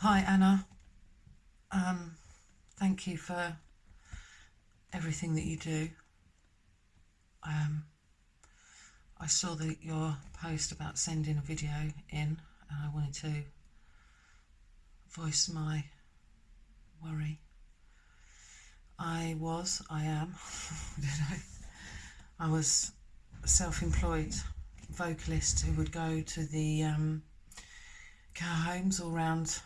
Hi, Anna. Um, thank you for everything that you do. Um, I saw that your post about sending a video in, and I wanted to voice my worry. I was, I am, I was a self-employed vocalist who would go to the um, care homes all around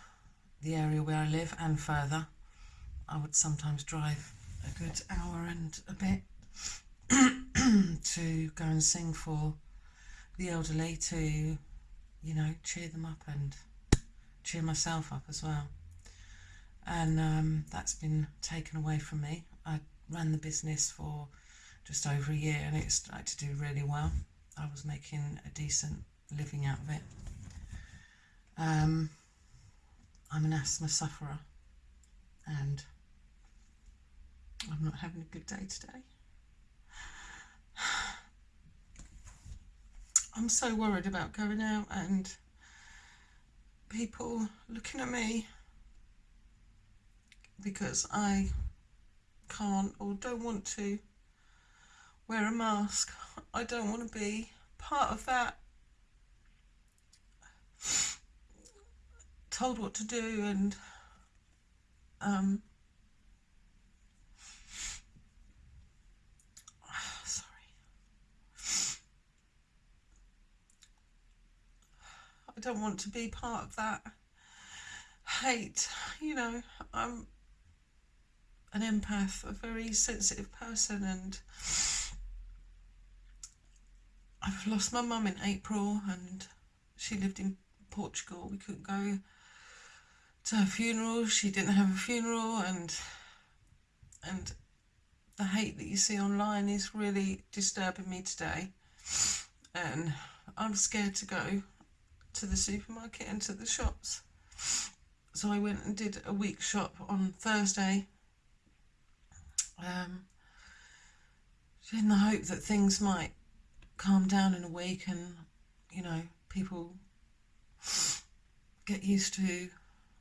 the area where I live and further. I would sometimes drive a good hour and a bit to go and sing for the elderly to, you know, cheer them up and cheer myself up as well. And um, that's been taken away from me. I ran the business for just over a year and it started to do really well. I was making a decent living out of it. Um, I'm an asthma sufferer and I'm not having a good day today. I'm so worried about going out and people looking at me because I can't or don't want to wear a mask. I don't want to be part of that told what to do and um, sorry. I don't want to be part of that hate. You know, I'm an empath, a very sensitive person, and I've lost my mum in April, and she lived in Portugal. We couldn't go to her funeral. She didn't have a funeral, and and the hate that you see online is really disturbing me today. And I'm scared to go to the supermarket and to the shops. So I went and did a week shop on Thursday. Um, in the hope that things might calm down in a week and, you know, people get used to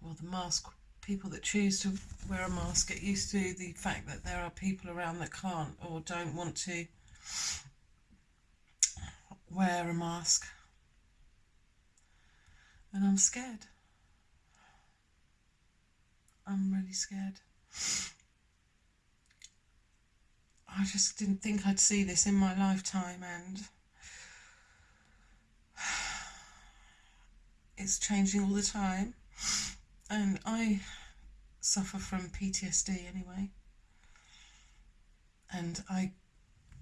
well, the mask people that choose to wear a mask get used to the fact that there are people around that can't or don't want to wear a mask. And I'm scared. I'm really scared. I just didn't think I'd see this in my lifetime and it's changing all the time and I suffer from PTSD anyway. And I,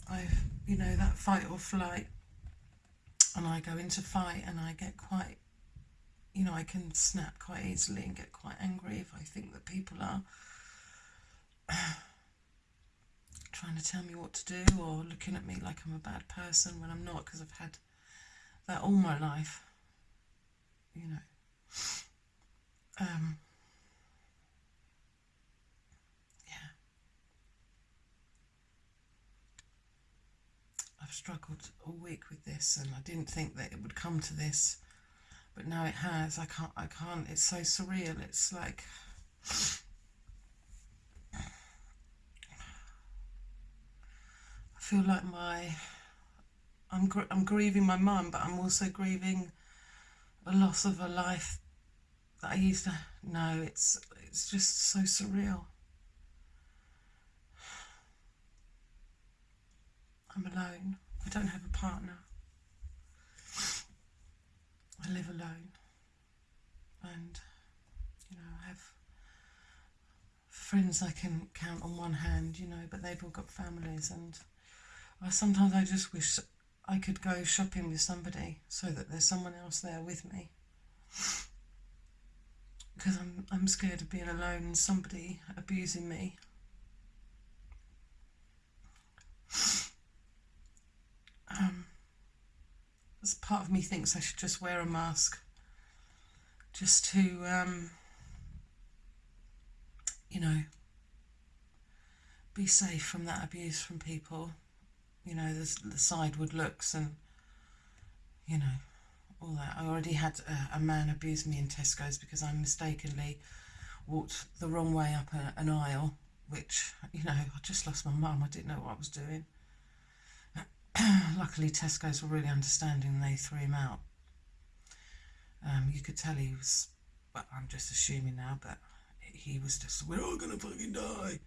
I, you know, that fight or flight, and I go into fight and I get quite, you know, I can snap quite easily and get quite angry if I think that people are trying to tell me what to do or looking at me like I'm a bad person when I'm not because I've had that all my life, you know um, yeah, I've struggled all week with this, and I didn't think that it would come to this, but now it has. I can't. I can't. It's so surreal. It's like. I feel like my I'm gr I'm grieving my mum, but I'm also grieving a loss of a life that I used to know. It's it's just so surreal. I'm alone. I don't have a partner. I live alone. And, you know, I have friends I can count on one hand, you know, but they've all got families and I, sometimes I just wish I could go shopping with somebody so that there's someone else there with me because I'm, I'm scared of being alone and somebody abusing me. Um, as part of me thinks I should just wear a mask just to, um, you know, be safe from that abuse from people. You know, the, the sideward looks and, you know, all that. I already had a, a man abuse me in Tesco's because I mistakenly walked the wrong way up a, an aisle, which, you know, I just lost my mum. I didn't know what I was doing. Luckily, Tesco's were really understanding and they threw him out. Um, you could tell he was, well, I'm just assuming now, but he was just, we're all gonna fucking die.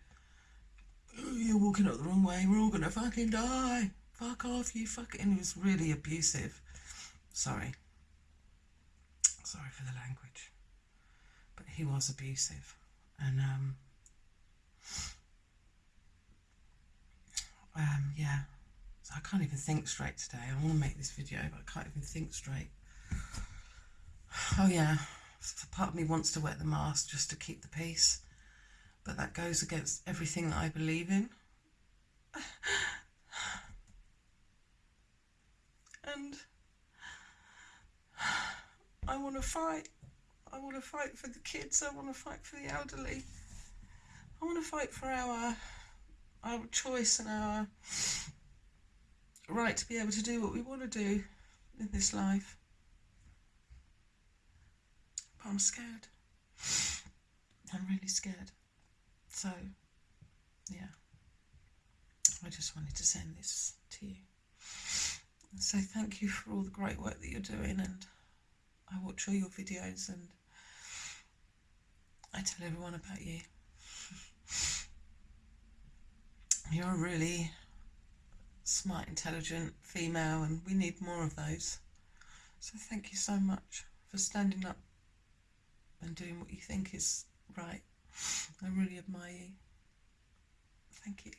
Oh, you're walking up the wrong way, we're all gonna fucking die. Fuck off, you fucking. He was really abusive. Sorry. Sorry for the language. But he was abusive. And, um, um, yeah. So I can't even think straight today. I want to make this video, but I can't even think straight. Oh, yeah. Part of me wants to wear the mask just to keep the peace. But that goes against everything that I believe in. and I want to fight. I want to fight for the kids. I want to fight for the elderly. I want to fight for our our choice and our right to be able to do what we want to do in this life. But I'm scared. I'm really scared. So, yeah. I just wanted to send this to you. So thank you for all the great work that you're doing and I watch all your videos and I tell everyone about you. You're a really smart, intelligent female and we need more of those. So thank you so much for standing up and doing what you think is right. I really admire you. Thank you.